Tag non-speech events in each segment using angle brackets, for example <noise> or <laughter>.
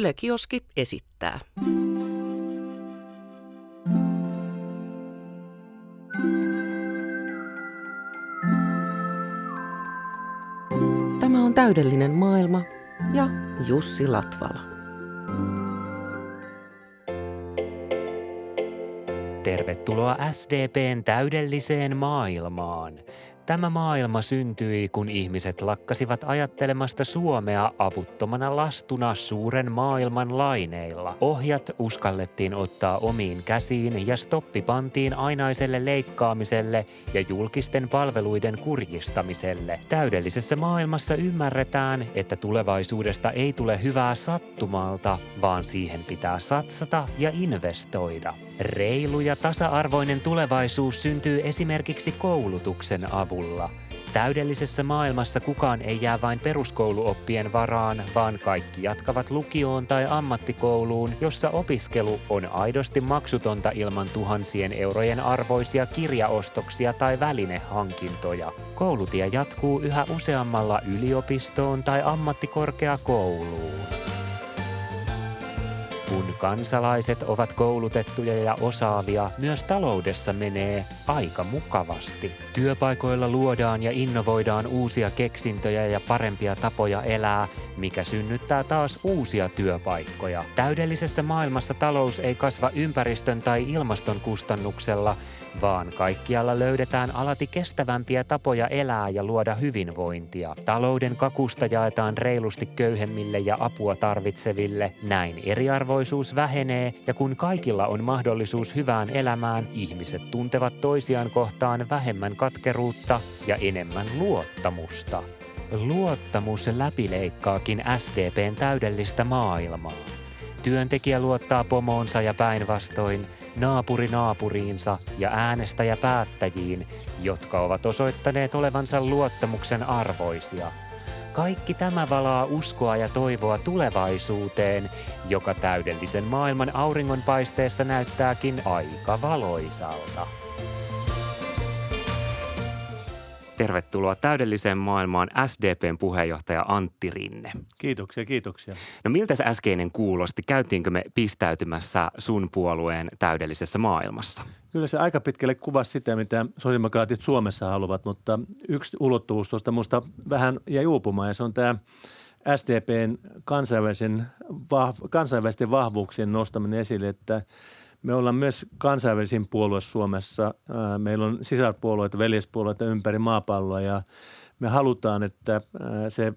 Yle Kioski esittää. Tämä on täydellinen maailma ja Jussi Latvala. Tervetuloa SDPn täydelliseen maailmaan. Tämä maailma syntyi, kun ihmiset lakkasivat ajattelemasta Suomea avuttomana lastuna suuren maailman laineilla. Ohjat uskallettiin ottaa omiin käsiin ja stoppi pantiin ainaiselle leikkaamiselle ja julkisten palveluiden kurjistamiselle. Täydellisessä maailmassa ymmärretään, että tulevaisuudesta ei tule hyvää sattumalta, vaan siihen pitää satsata ja investoida. Reilu ja tasa-arvoinen tulevaisuus syntyy esimerkiksi koulutuksen avulla. Täydellisessä maailmassa kukaan ei jää vain peruskouluoppien varaan, vaan kaikki jatkavat lukioon tai ammattikouluun, jossa opiskelu on aidosti maksutonta ilman tuhansien eurojen arvoisia kirjaostoksia tai välinehankintoja. Koulutie jatkuu yhä useammalla yliopistoon tai ammattikorkeakouluun. Kun kansalaiset ovat koulutettuja ja osaavia, myös taloudessa menee aika mukavasti. Työpaikoilla luodaan ja innovoidaan uusia keksintöjä ja parempia tapoja elää, mikä synnyttää taas uusia työpaikkoja. Täydellisessä maailmassa talous ei kasva ympäristön tai ilmaston kustannuksella, vaan kaikkialla löydetään alati kestävämpiä tapoja elää ja luoda hyvinvointia. Talouden kakusta jaetaan reilusti köyhemmille ja apua tarvitseville. Näin eriarvoisuus vähenee ja kun kaikilla on mahdollisuus hyvään elämään, ihmiset tuntevat toisiaan kohtaan vähemmän katkeruutta ja enemmän luottamusta. Luottamus läpileikkaakin SDPn täydellistä maailmaa. Työntekijä luottaa pomoonsa ja päinvastoin, naapuri naapuriinsa ja äänestäjä päättäjiin, jotka ovat osoittaneet olevansa luottamuksen arvoisia. Kaikki tämä valaa uskoa ja toivoa tulevaisuuteen, joka täydellisen maailman auringonpaisteessa näyttääkin aika valoisalta. Tervetuloa täydelliseen maailmaan SDPn puheenjohtaja Antti Rinne. Kiitoksia, kiitoksia. No miltä se äskeinen kuulosti? Käytiinkö me pistäytymässä sun puolueen täydellisessä maailmassa? Kyllä se aika pitkälle kuvasi sitä, mitä sosiaalidemokraatit Suomessa haluavat, mutta yksi ulottuvuus tuosta minusta vähän jäi uupumaan ja se on tämä SDPn kansainvälisen, kansainvälisten vahvuuksien nostaminen esille, että me ollaan myös kansainvälisin puolue Suomessa. Meillä on sisarpuolueita, veljespuolueita ympäri maapalloa ja me halutaan, että se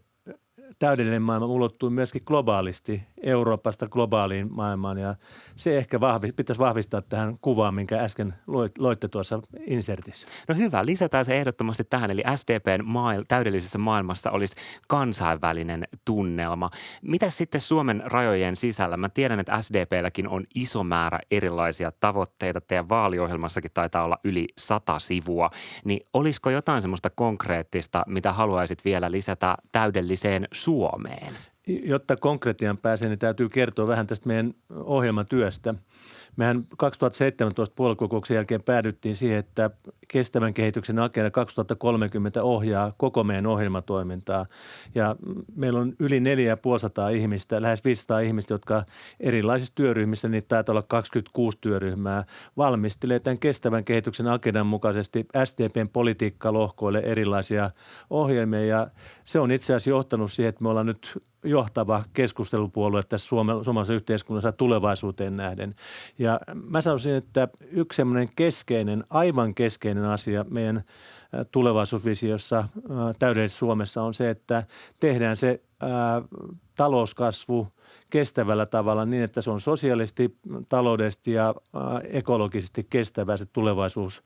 täydellinen maailma ulottuu myöskin globaalisti Euroopasta globaaliin maailmaan ja se ehkä vahvi, pitäisi vahvistaa tähän kuvaan, minkä äsken loitte tuossa insertissä. No hyvä, lisätään se ehdottomasti tähän, eli SDPn maail- täydellisessä maailmassa olisi kansainvälinen tunnelma. Mitä sitten Suomen rajojen sisällä? Mä tiedän, että SDPlläkin on iso määrä erilaisia tavoitteita. Teidän vaaliohjelmassakin taitaa olla yli sata sivua. Niin olisiko jotain semmoista konkreettista, mitä haluaisit vielä lisätä täydelliseen Suomeen? Jotta konkretian pääsee, niin täytyy kertoa vähän tästä meidän ohjelmatyöstä. Mehän 2017 puoluekokouksen jälkeen päädyttiin siihen, että kestävän kehityksen agenda 2030 ohjaa koko meidän ohjelmatoimintaa. Ja meillä on yli 4500 ihmistä, lähes 500 ihmistä, jotka erilaisissa työryhmissä, niitä taitaa olla 26 työryhmää, valmistelee tämän kestävän kehityksen agendan mukaisesti SDPn politiikkalohkoille erilaisia ohjelmia. Ja se on itse asiassa johtanut siihen, että me ollaan nyt johtava keskustelupuolue tässä suomalaisessa yhteiskunnassa tulevaisuuteen nähden. Ja mä sanoisin, että yksi semmoinen keskeinen, aivan keskeinen asia meidän tulevaisuusvisiossa täydellisessä Suomessa on se, että tehdään se ää, talouskasvu kestävällä tavalla niin, että se on sosiaalisesti, taloudellisesti ja ekologisesti kestävä se tulevaisuus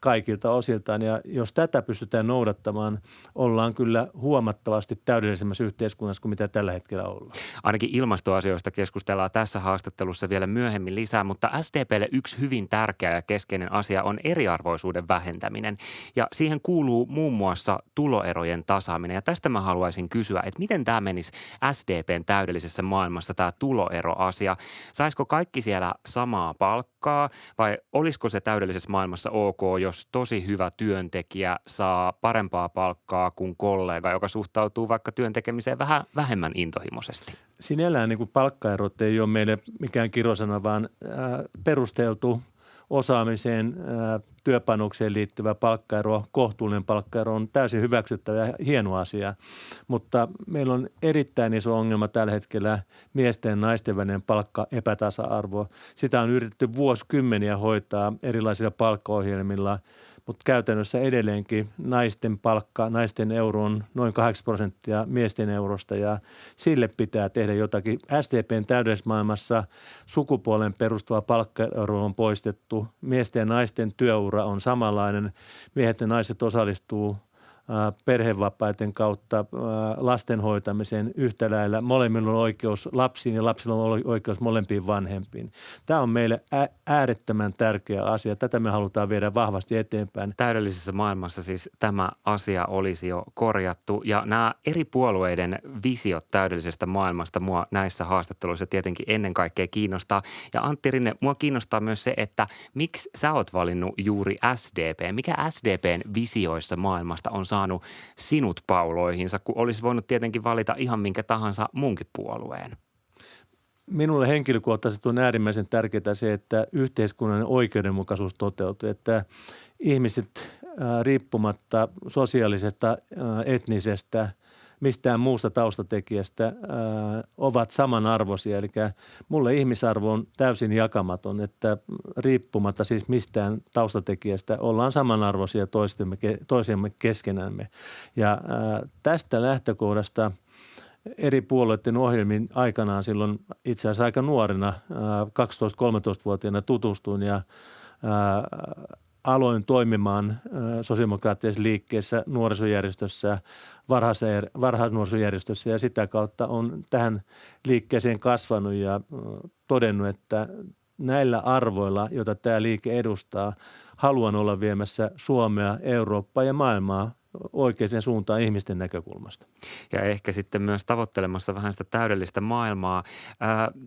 kaikilta osiltaan. Ja jos tätä pystytään noudattamaan, ollaan kyllä huomattavasti täydellisemmässä yhteiskunnassa kuin mitä tällä hetkellä ollaan. Ainakin ilmastoasioista keskustellaan tässä haastattelussa vielä myöhemmin lisää, mutta SDPlle yksi hyvin tärkeä ja keskeinen asia on eriarvoisuuden vähentäminen. Ja siihen kuuluu muun muassa tuloerojen tasaaminen. Ja tästä mä haluaisin kysyä, että miten tämä menisi SDPn täydellisessä maailmassa tämä tuloeroasia. Saisiko kaikki siellä samaa palkkaa vai olisiko se täydellisessä maailmassa ok, jos tosi hyvä työntekijä saa parempaa palkkaa kuin kollega, joka suhtautuu vaikka työntekemiseen vähän vähemmän intohimoisesti? Sinällään niin palkkaerot ei ole meille mikään kirosana, vaan perusteltu osaamiseen, työpanokseen liittyvä palkkaero, kohtuullinen palkkaero on täysin hyväksyttävä ja hieno asia. Mutta meillä on erittäin iso ongelma tällä hetkellä miesten ja naisten välinen palkka epätasa-arvo. Sitä on yritetty vuosikymmeniä hoitaa erilaisilla palkkaohjelmilla – mutta käytännössä edelleenkin naisten palkka, naisten euro on noin 8 prosenttia miesten eurosta ja sille pitää tehdä jotakin. SDPn täydesmaailmassa sukupuolen perustuva palkkaero on poistettu. Miesten ja naisten työura on samanlainen. Miehet ja naiset osallistuu perhevapaiden kautta lasten hoitamiseen yhtä lailla. Molemmilla on oikeus lapsiin ja lapsilla on oikeus molempiin vanhempiin. Tämä on meille äärettömän tärkeä asia. Tätä me halutaan viedä vahvasti eteenpäin. Täydellisessä maailmassa siis tämä asia olisi jo korjattu ja nämä eri puolueiden visiot täydellisestä maailmasta mua näissä haastatteluissa tietenkin ennen kaikkea kiinnostaa. Ja Antti Rinne, mua kiinnostaa myös se, että miksi sä oot valinnut juuri SDP? Mikä SDPn visioissa maailmasta on saanut saanut sinut pauloihinsa, kun olisi voinut tietenkin valita ihan minkä tahansa muunkin puolueen? Minulle henkilökohtaisesti on äärimmäisen tärkeää se, että yhteiskunnallinen oikeudenmukaisuus toteutuu, että ihmiset riippumatta sosiaalisesta, etnisestä – mistään muusta taustatekijästä ää, ovat samanarvoisia. Eli mulle ihmisarvo on täysin jakamaton, että riippumatta siis mistään taustatekijästä ollaan samanarvoisia toistemme, toisemme keskenämme. Ja ää, tästä lähtökohdasta eri puolueiden ohjelmin aikanaan silloin itse asiassa aika nuorena, 12-13-vuotiaana tutustuin ja ää, aloin toimimaan sosiaalidemokraattisessa liikkeessä, nuorisojärjestössä, varhaisnuorisojärjestössä ja sitä kautta on tähän liikkeeseen kasvanut ja todennut, että näillä arvoilla, joita tämä liike edustaa, haluan olla viemässä Suomea, Eurooppaa ja maailmaa oikeaan suuntaan ihmisten näkökulmasta. Ja ehkä sitten myös tavoittelemassa vähän sitä täydellistä maailmaa.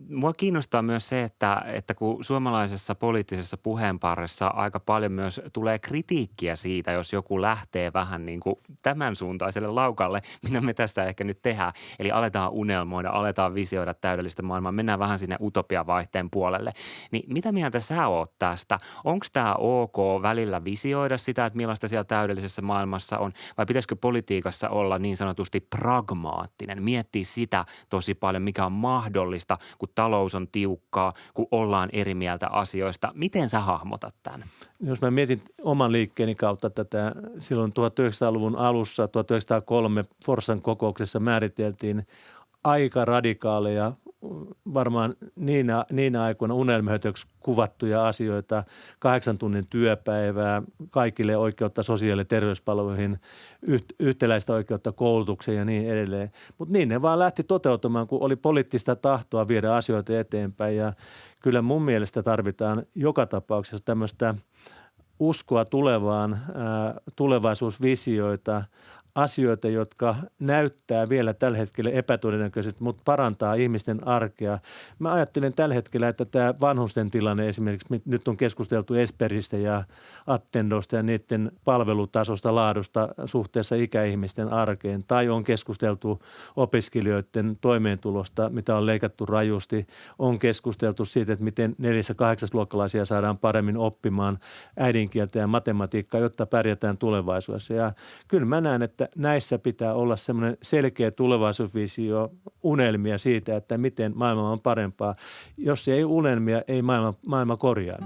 Mua kiinnostaa myös se, että, että kun suomalaisessa poliittisessa puheenparressa aika paljon myös tulee kritiikkiä siitä, jos joku lähtee vähän niin kuin tämän suuntaiselle laukalle, mitä me tässä ehkä nyt tehdään. Eli aletaan unelmoida, aletaan visioida täydellistä maailmaa, mennään vähän sinne utopiavaihteen puolelle. Niin mitä mieltä sä oot tästä? Onko tämä ok välillä visioida sitä, että millaista siellä täydellisessä maailmassa on? Vai pitäisikö politiikassa olla niin sanotusti pragmaattinen, miettiä sitä tosi paljon, mikä on mahdollista, kun talous on tiukkaa, kun ollaan eri mieltä asioista. Miten sä hahmotat tämän? Jos mä mietin oman liikkeeni kautta tätä, silloin 1900-luvun alussa, 1903 Forsan kokouksessa määriteltiin aika radikaaleja varmaan niinä, niinä aikoina unelmihötöksi kuvattuja asioita, kahdeksan tunnin työpäivää, kaikille oikeutta sosiaali- ja terveyspalveluihin, yhtäläistä oikeutta koulutukseen ja niin edelleen. Mutta niin ne vaan lähti toteutumaan, kun oli poliittista tahtoa viedä asioita eteenpäin ja kyllä mun mielestä tarvitaan joka tapauksessa tämmöistä uskoa tulevaan, tulevaisuusvisioita, asioita, jotka näyttää vielä tällä hetkellä epätodennäköisesti, mutta parantaa ihmisten arkea. Mä ajattelen tällä hetkellä, että tämä vanhusten tilanne esimerkiksi, nyt on keskusteltu Esperistä ja Attendosta ja niiden palvelutasosta, laadusta suhteessa ikäihmisten arkeen, tai on keskusteltu opiskelijoiden toimeentulosta, mitä on leikattu rajusti, on keskusteltu siitä, että miten neljäs- ja luokkalaisia saadaan paremmin oppimaan äidinkieltä ja matematiikkaa, jotta pärjätään tulevaisuudessa. Ja kyllä mä näen, että että näissä pitää olla semmoinen selkeä tulevaisuusvisio, unelmia siitä, että miten maailma on parempaa. Jos ei unelmia, ei maailma, maailma korjaa.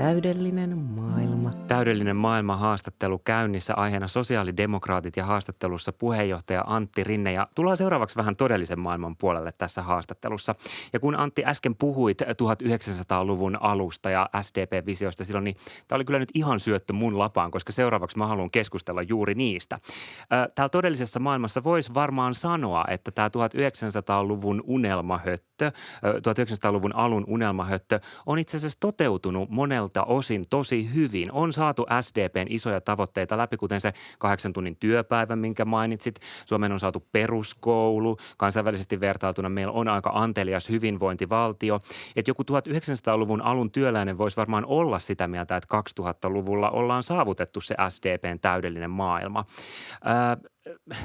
Täydellinen maailma. Täydellinen maailma haastattelu käynnissä aiheena sosiaalidemokraatit ja haastattelussa puheenjohtaja Antti Rinne. Ja tullaan seuraavaksi vähän todellisen maailman puolelle tässä haastattelussa. Ja kun Antti äsken puhuit 1900-luvun alusta ja SDP-visiosta silloin, niin tämä oli kyllä nyt ihan syöttö mun lapaan, koska seuraavaksi mä haluan keskustella juuri niistä. Täällä todellisessa maailmassa voisi varmaan sanoa, että tämä 1900-luvun unelmahöttö, 1900-luvun alun unelmahöttö on itse asiassa toteutunut monella monilta osin tosi hyvin. On saatu SDPn isoja tavoitteita läpi, kuten se kahdeksan tunnin työpäivä, minkä mainitsit. Suomeen on saatu peruskoulu. Kansainvälisesti vertailtuna meillä on aika antelias hyvinvointivaltio. Että joku 1900-luvun alun työläinen voisi varmaan olla sitä mieltä, että 2000-luvulla ollaan saavutettu se SDPn täydellinen maailma. Ää,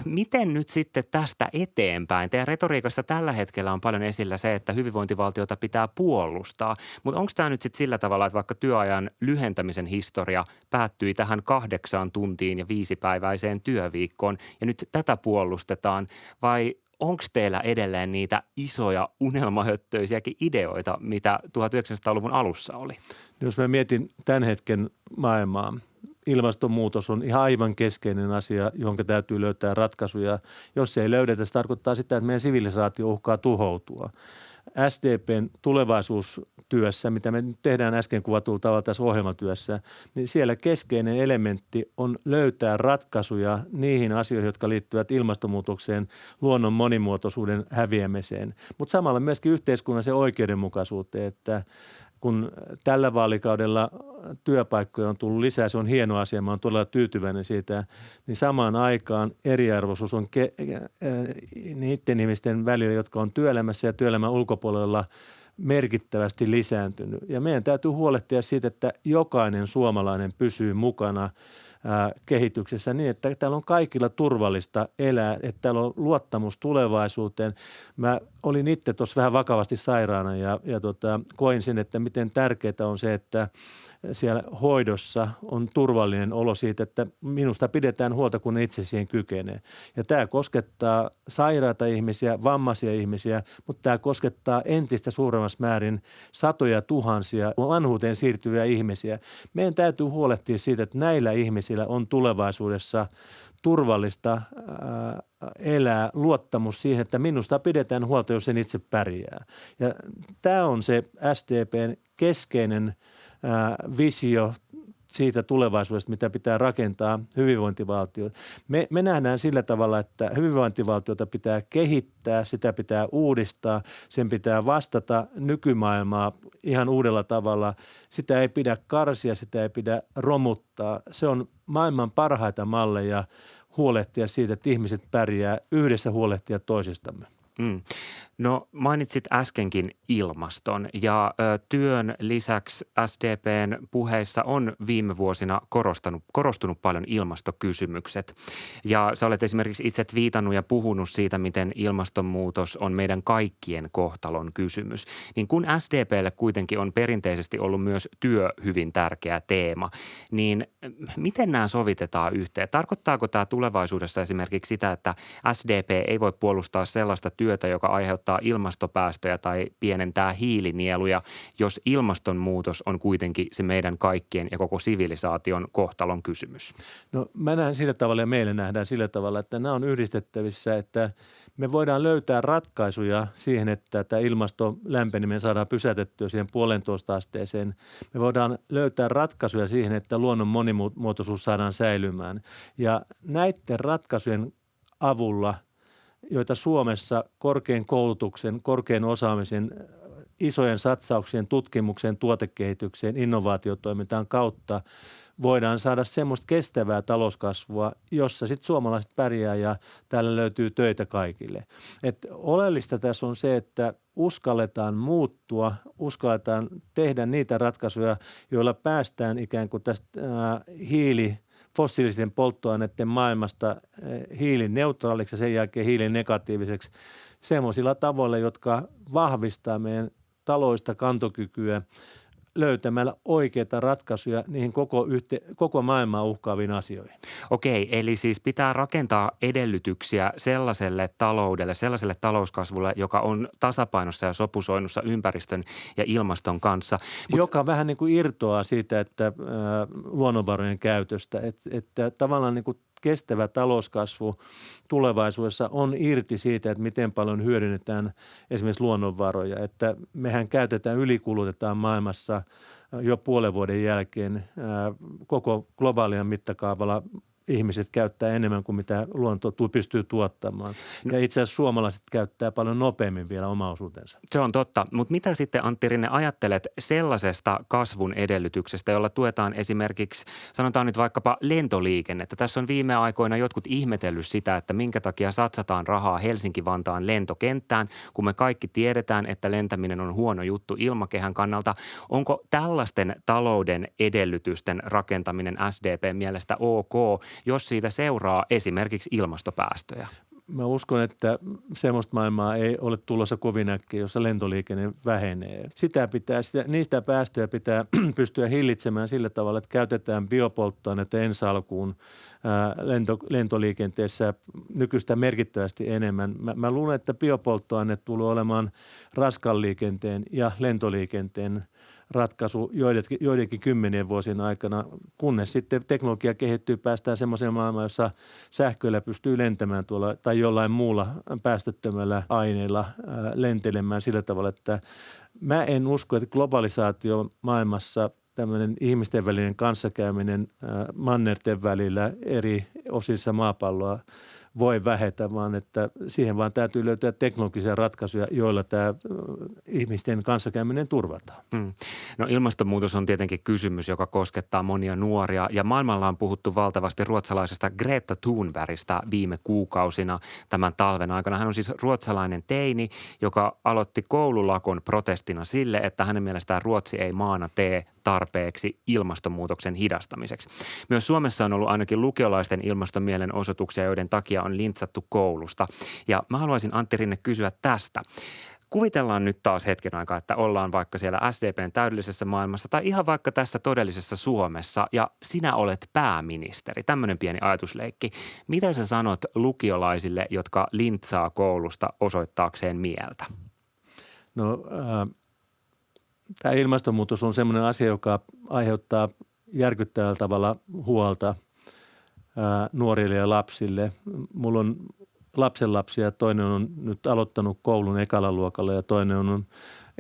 miten nyt sitten tästä eteenpäin? Teidän retoriikassa tällä hetkellä on paljon esillä se, että hyvinvointivaltiota pitää puolustaa, mutta onko tämä nyt sitten sillä tavalla, että vaikka työajan lyhentämisen historia päättyi tähän kahdeksaan tuntiin ja viisipäiväiseen työviikkoon ja nyt tätä puolustetaan vai onko teillä edelleen niitä isoja unelmahöttöisiäkin ideoita, mitä 1900-luvun alussa oli? Jos mä mietin tämän hetken maailmaa, ilmastonmuutos on ihan aivan keskeinen asia, jonka täytyy löytää ratkaisuja. Jos se ei löydetä, se tarkoittaa sitä, että meidän sivilisaatio uhkaa tuhoutua. SDPn tulevaisuustyössä, mitä me nyt tehdään äsken kuvatulla tavalla tässä ohjelmatyössä, niin siellä keskeinen elementti on löytää ratkaisuja niihin asioihin, jotka liittyvät ilmastonmuutokseen, luonnon monimuotoisuuden häviämiseen, mutta samalla myöskin yhteiskunnallisen oikeudenmukaisuuteen, että kun tällä vaalikaudella työpaikkoja on tullut lisää, se on hieno asia, mä olen todella tyytyväinen siitä, niin samaan aikaan eriarvoisuus on ke- niiden ihmisten välillä, jotka on työelämässä ja työelämän ulkopuolella merkittävästi lisääntynyt. Ja meidän täytyy huolehtia siitä, että jokainen suomalainen pysyy mukana – kehityksessä niin, että täällä on kaikilla turvallista elää, että täällä on luottamus tulevaisuuteen. Mä olin itse tuossa vähän vakavasti sairaana ja, ja tota, koin sen, että miten tärkeää on se, että siellä hoidossa on turvallinen olo siitä, että minusta pidetään huolta, kun itse siihen kykenee. Ja tämä koskettaa sairaita ihmisiä, vammaisia ihmisiä, mutta tämä koskettaa entistä suuremmassa määrin satoja tuhansia vanhuuteen siirtyviä ihmisiä. Meidän täytyy huolehtia siitä, että näillä ihmisillä on tulevaisuudessa turvallista elää, luottamus siihen, että minusta pidetään huolta, jos en itse pärjää. Ja tämä on se SDPn keskeinen – visio siitä tulevaisuudesta, mitä pitää rakentaa hyvinvointivaltio. Me, me nähdään sillä tavalla, että hyvinvointivaltiota pitää kehittää, sitä pitää uudistaa, sen pitää vastata nykymaailmaa ihan uudella tavalla. Sitä ei pidä karsia, sitä ei pidä romuttaa. Se on maailman parhaita malleja huolehtia siitä, että ihmiset pärjää yhdessä huolehtia toisistamme. Mm. No mainitsit äskenkin ilmaston ja ö, työn lisäksi SDPn puheissa on viime vuosina korostanut, korostunut paljon ilmastokysymykset. Ja sä olet esimerkiksi itse viitannut ja puhunut siitä, miten ilmastonmuutos on meidän kaikkien kohtalon kysymys. Niin kun SDPlle kuitenkin on perinteisesti ollut myös työ hyvin tärkeä teema, niin miten nämä sovitetaan yhteen? Tarkoittaako tämä tulevaisuudessa esimerkiksi sitä, että SDP ei voi puolustaa sellaista työtä, joka aiheuttaa rajoittaa ilmastopäästöjä tai pienentää hiilinieluja, jos ilmastonmuutos on kuitenkin se meidän kaikkien ja koko sivilisaation kohtalon kysymys? No mä näen sillä tavalla ja meille nähdään sillä tavalla, että nämä on yhdistettävissä, että me voidaan löytää ratkaisuja siihen, että tämä ilmaston lämpeneminen saadaan pysäytettyä siihen puolentoista asteeseen. Me voidaan löytää ratkaisuja siihen, että luonnon monimuotoisuus saadaan säilymään. Ja näiden ratkaisujen avulla – joita Suomessa korkean koulutuksen, korkean osaamisen, isojen satsauksien tutkimukseen, tuotekehitykseen, innovaatiotoimintaan kautta voidaan saada semmoista kestävää talouskasvua, jossa sitten suomalaiset pärjää ja täällä löytyy töitä kaikille. Et oleellista tässä on se, että uskalletaan muuttua, uskalletaan tehdä niitä ratkaisuja, joilla päästään ikään kuin tästä hiili fossiilisten polttoaineiden maailmasta eh, hiilineutraaliksi ja sen jälkeen hiilinegatiiviseksi semmoisilla tavoilla, jotka vahvistaa meidän taloista kantokykyä löytämällä oikeita ratkaisuja niihin koko, yhte, koko maailmaa uhkaaviin asioihin. Okei, eli siis pitää rakentaa edellytyksiä sellaiselle taloudelle, sellaiselle talouskasvulle, joka on tasapainossa ja sopusoinnussa ympäristön ja ilmaston kanssa. Mut... Joka vähän niin kuin irtoaa siitä, että äh, luonnonvarojen käytöstä, että, että tavallaan niin kuin kestävä talouskasvu tulevaisuudessa on irti siitä, että miten paljon hyödynnetään esimerkiksi luonnonvaroja. Että mehän käytetään, ylikulutetaan maailmassa jo puolen vuoden jälkeen koko globaalina mittakaavalla ihmiset käyttää enemmän kuin mitä luonto pystyy tuottamaan. No. Ja itse asiassa suomalaiset käyttää paljon nopeammin vielä oma osuutensa. Se on totta, mutta mitä sitten Antti Rinne ajattelet sellaisesta kasvun edellytyksestä, jolla tuetaan esimerkiksi, sanotaan nyt vaikkapa lentoliikennettä. Tässä on viime aikoina jotkut ihmetellyt sitä, että minkä takia satsataan rahaa Helsinki-Vantaan lentokenttään, kun me kaikki tiedetään, että lentäminen on huono juttu ilmakehän kannalta. Onko tällaisten talouden edellytysten rakentaminen SDP mielestä ok, jos siitä seuraa esimerkiksi ilmastopäästöjä? Mä uskon, että semmoista maailmaa ei ole tulossa kovin äkkiä, jossa lentoliikenne vähenee. Sitä pitää, sitä, niistä päästöjä pitää <clears throat> pystyä hillitsemään sillä tavalla, että käytetään biopolttoainetta ensi alkuun lento, lentoliikenteessä nykyistä merkittävästi enemmän. Mä, mä luulen, että biopolttoaine tulee olemaan raskan liikenteen ja lentoliikenteen ratkaisu joidenkin, joidenkin kymmenien vuosien aikana, kunnes sitten teknologia kehittyy, päästään semmoiseen maailmaan, jossa sähköllä pystyy lentämään tuolla tai jollain muulla päästöttömällä aineella lentelemään sillä tavalla, että mä en usko, että globalisaatio maailmassa tämmöinen ihmisten välinen kanssakäyminen mannerten välillä eri osissa maapalloa – voi vähetä, vaan että siihen vaan täytyy löytää teknologisia ratkaisuja, joilla tämä ihmisten kanssakäyminen turvataan. Mm. No ilmastonmuutos on tietenkin kysymys, joka koskettaa monia nuoria ja maailmalla on puhuttu valtavasti ruotsalaisesta Greta Thunbergista viime kuukausina tämän talven aikana. Hän on siis ruotsalainen teini, joka aloitti koululakon protestina sille, että hänen mielestään Ruotsi ei maana tee tarpeeksi ilmastonmuutoksen hidastamiseksi. Myös Suomessa on ollut ainakin lukiolaisten ilmastomielenosoituksia, joiden takia on lintsattu koulusta. Ja mä haluaisin Antti Rinne kysyä tästä. Kuvitellaan nyt taas hetken aikaa, että ollaan vaikka siellä SDPn täydellisessä maailmassa tai ihan vaikka tässä todellisessa Suomessa ja sinä olet pääministeri. Tämmöinen pieni ajatusleikki. Mitä sä sanot lukiolaisille, jotka lintsaa koulusta osoittaakseen mieltä? No äh, tämä ilmastonmuutos on sellainen asia, joka aiheuttaa järkyttävällä tavalla huolta nuorille ja lapsille. Mulla on lapsenlapsia, toinen on nyt aloittanut koulun ekalla luokalla ja toinen on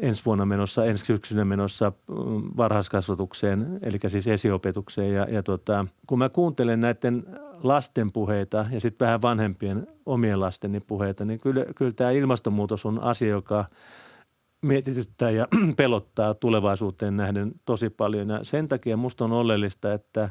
ensi vuonna menossa, ensi syksynä menossa mm, varhaiskasvatukseen, eli siis esiopetukseen. Ja, ja tota, kun mä kuuntelen näiden lasten puheita ja sitten vähän vanhempien omien lasteni puheita, niin kyllä, kyllä tämä ilmastonmuutos on asia, joka – mietityttää ja <clears throat> pelottaa tulevaisuuteen nähden tosi paljon. Ja sen takia minusta on oleellista, että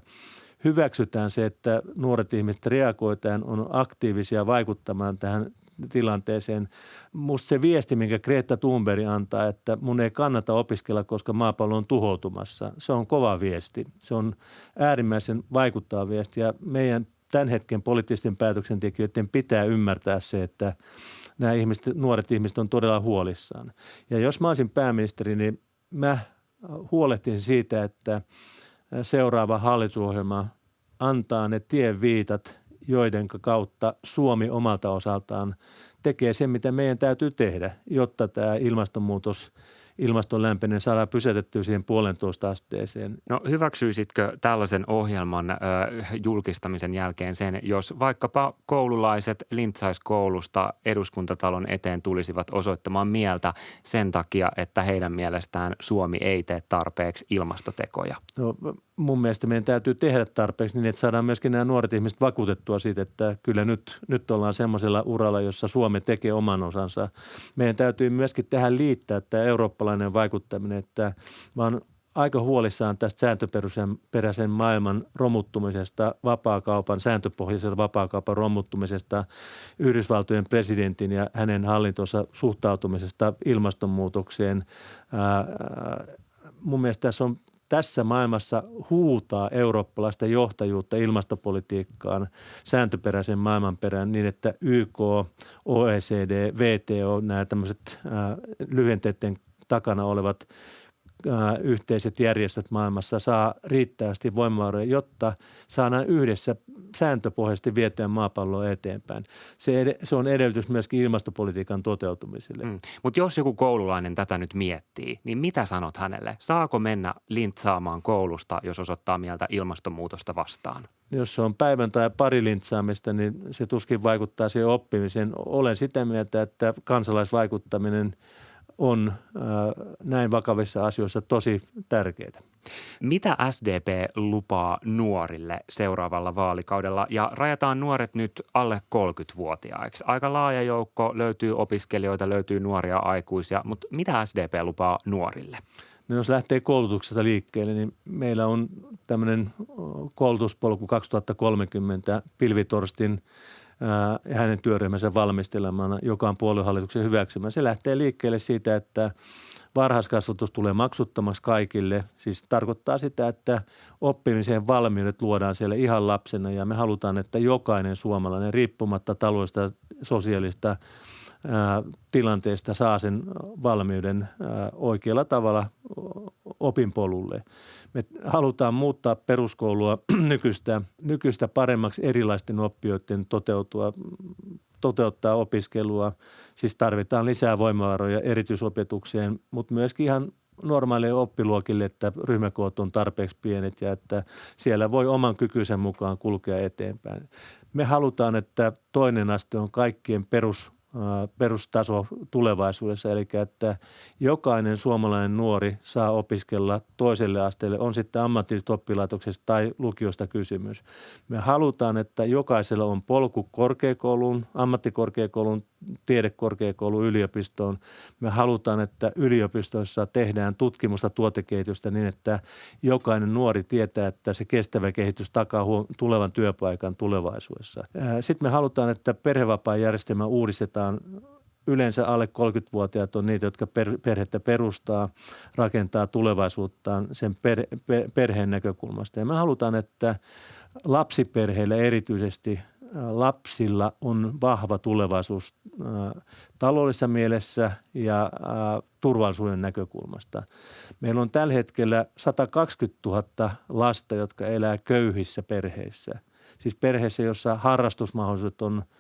hyväksytään se, että nuoret ihmiset reagoitaan, on aktiivisia vaikuttamaan tähän tilanteeseen. Musta se viesti, minkä Greta Thunberg antaa, että mun ei kannata opiskella, koska maapallo on tuhoutumassa, se on kova viesti. Se on äärimmäisen vaikuttava viesti ja meidän tämän hetken poliittisten päätöksentekijöiden pitää ymmärtää se, että – nämä ihmiset, nuoret ihmiset on todella huolissaan. Ja jos mä olisin pääministeri, niin mä huolehtisin siitä, että seuraava hallitusohjelma antaa ne viitat, joiden kautta Suomi omalta osaltaan tekee sen, mitä meidän täytyy tehdä, jotta tämä ilmastonmuutos – ilmaston lämpeneminen saadaan pysäytettyä siihen puolentoista asteeseen. No hyväksyisitkö tällaisen ohjelman ö, julkistamisen jälkeen sen, jos vaikkapa koululaiset lintsaiskoulusta eduskuntatalon eteen tulisivat osoittamaan mieltä sen takia, että heidän mielestään Suomi ei tee tarpeeksi ilmastotekoja? No, mun mielestä meidän täytyy tehdä tarpeeksi niin, että saadaan myöskin nämä nuoret ihmiset vakuutettua siitä, että kyllä nyt, nyt ollaan semmoisella uralla, jossa Suomi tekee oman osansa. Meidän täytyy myöskin tähän liittää tämä eurooppalainen vaikuttaminen, että mä oon aika huolissaan tästä sääntöperäisen maailman romuttumisesta, vapaakaupan, sääntöpohjaisen vapaakaupan romuttumisesta, Yhdysvaltojen presidentin ja hänen hallintonsa suhtautumisesta ilmastonmuutokseen. Ää, mun mielestä tässä on tässä maailmassa huutaa eurooppalaista johtajuutta ilmastopolitiikkaan sääntöperäisen maailmanperään niin, että YK, OECD, VTO, nämä tämmöiset lyhenteiden takana olevat yhteiset järjestöt maailmassa saa riittävästi voimavaroja, jotta saadaan yhdessä sääntöpohjaisesti vietyä maapalloa eteenpäin. Se, se on edellytys myöskin ilmastopolitiikan toteutumiselle. Mm. Mutta jos joku koululainen tätä nyt miettii, niin mitä sanot hänelle? Saako mennä lintsaamaan koulusta, jos osoittaa mieltä ilmastonmuutosta vastaan? Jos se on päivän tai pari lintsaamista, niin se tuskin vaikuttaa siihen oppimiseen. Olen sitä mieltä, että kansalaisvaikuttaminen – on näin vakavissa asioissa tosi tärkeää. Mitä SDP lupaa nuorille seuraavalla vaalikaudella? Ja rajataan nuoret nyt alle 30-vuotiaiksi. Aika laaja joukko, löytyy opiskelijoita, löytyy nuoria aikuisia, mutta mitä SDP lupaa nuorille? No jos lähtee koulutuksesta liikkeelle, niin meillä on tämmöinen koulutuspolku 2030 Pilvitorstin ja hänen työryhmänsä valmistelemana, joka on puoluehallituksen hyväksymä. Se lähtee liikkeelle siitä, että varhaiskasvatus tulee maksuttomaksi kaikille. Siis tarkoittaa sitä, että oppimiseen valmiudet luodaan siellä ihan lapsena ja me halutaan, että jokainen suomalainen riippumatta taloudesta sosiaalista tilanteesta saa sen valmiuden oikealla tavalla opinpolulle. Me halutaan muuttaa peruskoulua <clears throat> nykyistä, nykyistä paremmaksi erilaisten oppijoiden toteutua, toteuttaa opiskelua. Siis tarvitaan lisää voimavaroja erityisopetukseen, mutta myöskin ihan normaalille oppiluokille, että ryhmäkoot on tarpeeksi pienet ja että siellä voi oman kykyisen mukaan kulkea eteenpäin. Me halutaan, että toinen aste on kaikkien perus perustaso tulevaisuudessa, eli että jokainen suomalainen nuori saa opiskella toiselle asteelle, on sitten ammatillisesta oppilaitoksesta tai lukiosta kysymys. Me halutaan, että jokaisella on polku korkeakouluun, ammattikorkeakouluun, tiedekorkeakouluun, yliopistoon. Me halutaan, että yliopistoissa tehdään tutkimusta tuotekehitystä niin, että jokainen nuori tietää, että se kestävä kehitys takaa tulevan työpaikan tulevaisuudessa. Sitten me halutaan, että perhevapaajärjestelmä uudistetaan yleensä alle 30-vuotiaat on niitä, jotka per, perhettä perustaa, rakentaa tulevaisuuttaan sen per, per, perheen näkökulmasta. Ja me halutaan, että lapsiperheillä erityisesti lapsilla on vahva tulevaisuus taloudellisessa mielessä ja turvallisuuden näkökulmasta. Meillä on tällä hetkellä 120 000 lasta, jotka elää köyhissä perheissä. Siis perheissä, jossa harrastusmahdollisuudet on –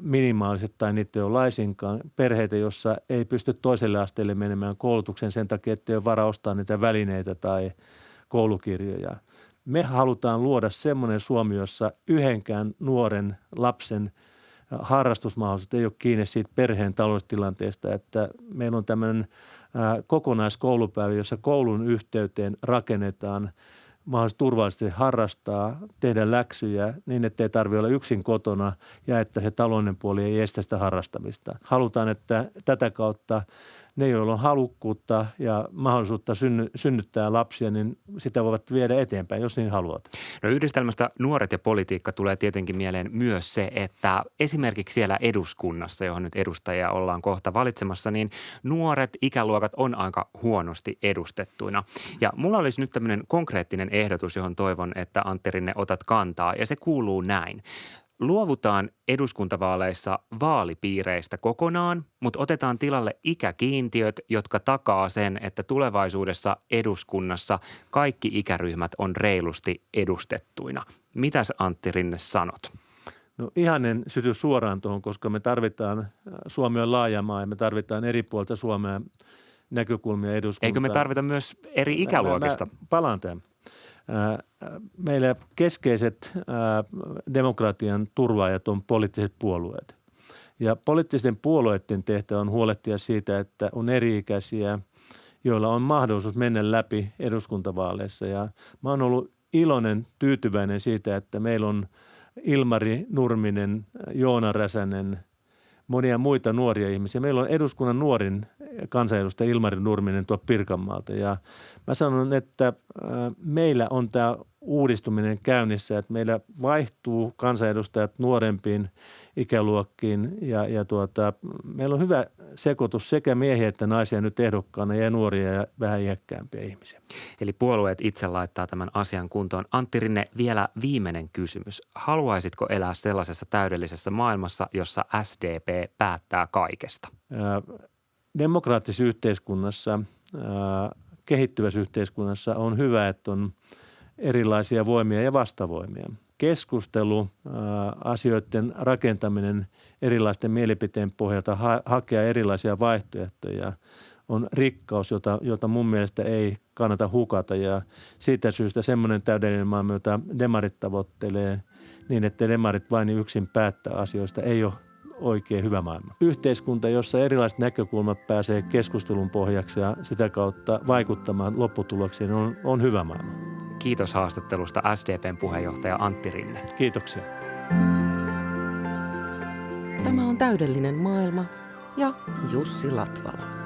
minimaaliset tai niitä ei ole laisinkaan. Perheitä, jossa ei pysty toiselle asteelle menemään koulutuksen sen takia, että ei ole varaa ostaa niitä välineitä tai koulukirjoja. Me halutaan luoda semmoinen Suomi, jossa yhdenkään nuoren lapsen harrastusmahdollisuus ei ole kiinni siitä perheen taloustilanteesta, että meillä on tämmöinen kokonaiskoulupäivä, jossa koulun yhteyteen rakennetaan – mahdollisuus turvallisesti harrastaa, tehdä läksyjä niin, että ei tarvitse olla yksin kotona ja että se talouden puoli ei estä sitä harrastamista. Halutaan, että tätä kautta ne, joilla on halukkuutta ja mahdollisuutta synny, synnyttää lapsia, niin sitä voivat viedä eteenpäin, jos niin haluat. No yhdistelmästä nuoret ja politiikka tulee tietenkin mieleen myös se, että esimerkiksi siellä eduskunnassa, johon nyt edustajia ollaan kohta valitsemassa, niin nuoret ikäluokat on aika huonosti edustettuina. Ja mulla olisi nyt tämmöinen konkreettinen ehdotus, johon toivon, että Antti Rinne otat kantaa, ja se kuuluu näin. Luovutaan eduskuntavaaleissa vaalipiireistä kokonaan, mutta otetaan tilalle ikäkiintiöt, jotka takaa sen, että tulevaisuudessa eduskunnassa kaikki ikäryhmät on reilusti edustettuina. Mitäs Antti Rinne sanot? No ihanen syty suoraan tuohon, koska me tarvitaan, Suomi on laaja maa ja me tarvitaan eri puolta Suomea näkökulmia eduskuntaan. Eikö me tarvita myös eri ikäluokista? Mä, mä palaan tämän meillä keskeiset demokratian turvaajat on poliittiset puolueet. Ja poliittisten puolueiden tehtävä on huolehtia siitä, että on eri-ikäisiä, joilla on mahdollisuus mennä läpi eduskuntavaaleissa. Ja mä oon ollut iloinen, tyytyväinen siitä, että meillä on Ilmari Nurminen, Joona Räsänen, monia muita nuoria ihmisiä. Meillä on eduskunnan nuorin kansanedustaja Ilmari Nurminen tuo Pirkanmaalta ja mä sanon, että meillä on tämä uudistuminen käynnissä, että meillä vaihtuu kansanedustajat nuorempiin ikäluokkiin ja, ja tuota, meillä on hyvä sekoitus sekä miehiä että naisia nyt ehdokkaana ja nuoria ja vähän iäkkäämpiä ihmisiä. Eli puolueet itse laittaa tämän asian kuntoon. Antti Rinne, vielä viimeinen kysymys. Haluaisitko elää sellaisessa täydellisessä maailmassa, jossa SDP päättää kaikesta? Demokraattisessa yhteiskunnassa, kehittyvässä yhteiskunnassa on hyvä, että on erilaisia voimia ja vastavoimia. Keskustelu, asioiden rakentaminen erilaisten mielipiteen pohjalta, ha- hakea erilaisia vaihtoehtoja on rikkaus, jota, jota mun mielestä ei kannata hukata. Ja siitä syystä semmoinen täydellinen maailma, jota demarit tavoittelee niin, että demarit vain yksin päättää asioista, ei ole oikein hyvä maailma. Yhteiskunta, jossa erilaiset näkökulmat pääsee keskustelun pohjaksi ja sitä kautta vaikuttamaan lopputuloksiin, on, on hyvä maailma. Kiitos haastattelusta SDPn puheenjohtaja Antti Rinne. Kiitoksia. Tämä on täydellinen maailma ja Jussi Latvala.